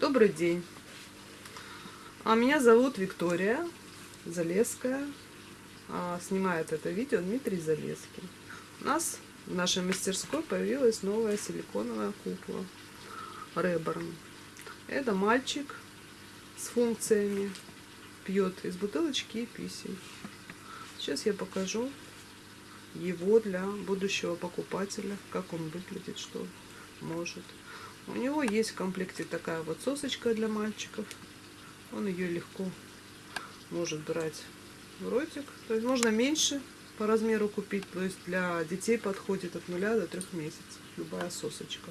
Добрый день. А меня зовут Виктория Залеская. А, снимает это видео Дмитрий Залеский. У нас в нашей мастерской появилась новая силиконовая кукла Реборн. Это мальчик с функциями. Пьет из бутылочки и писей. Сейчас я покажу его для будущего покупателя, как он выглядит, что может. У него есть в комплекте такая вот сосочка для мальчиков. Он ее легко может брать в ротик. То есть можно меньше по размеру купить. То есть для детей подходит от 0 до 3 месяцев. Любая сосочка.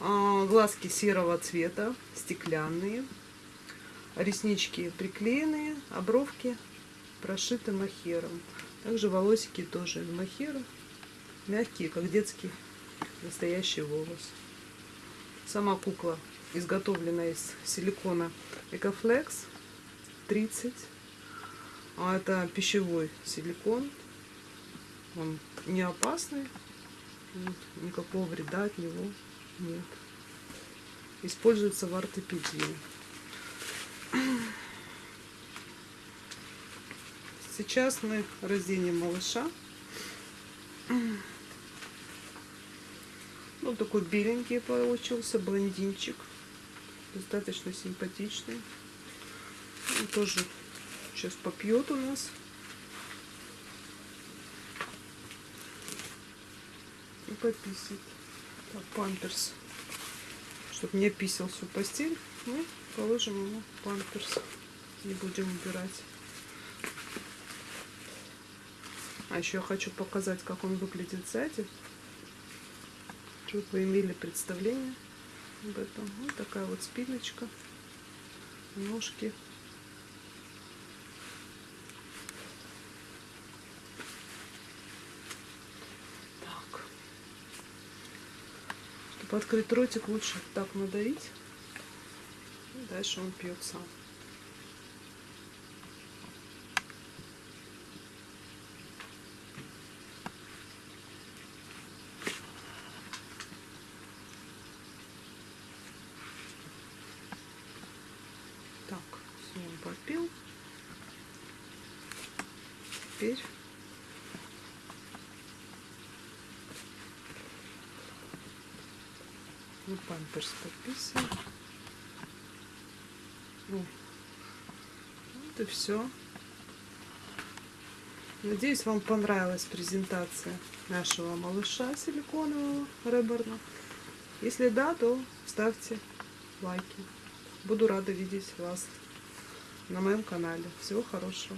А, глазки серого цвета, стеклянные. Реснички приклеенные, а бровки прошиты махером. Также волосики тоже из махера. Мягкие, как детский настоящий волос. Сама кукла изготовлена из силикона Экофлекс 30. А это пищевой силикон. Он не опасный. Никакого вреда от него нет. Используется в ортопедии. Сейчас мы разденем малыша. Ну, такой беленький получился, блондинчик. Достаточно симпатичный. Он тоже сейчас попьет у нас. И пописит. Так, памперс. Чтобы не писал всю постель, мы положим ему памперс. Не будем убирать. А еще я хочу показать, как он выглядит сзади. Чтобы вы имели представление об этом. Вот такая вот спиночка, ножки. Так. Чтобы открыть ротик, лучше так надавить. Дальше он пьет сам. Так, все, он попил. Теперь мы памперс подписываем. Ну, вот и все. Надеюсь, вам понравилась презентация нашего малыша силиконового Реборна. Если да, то ставьте лайки. Буду рада видеть вас на моем канале. Всего хорошего.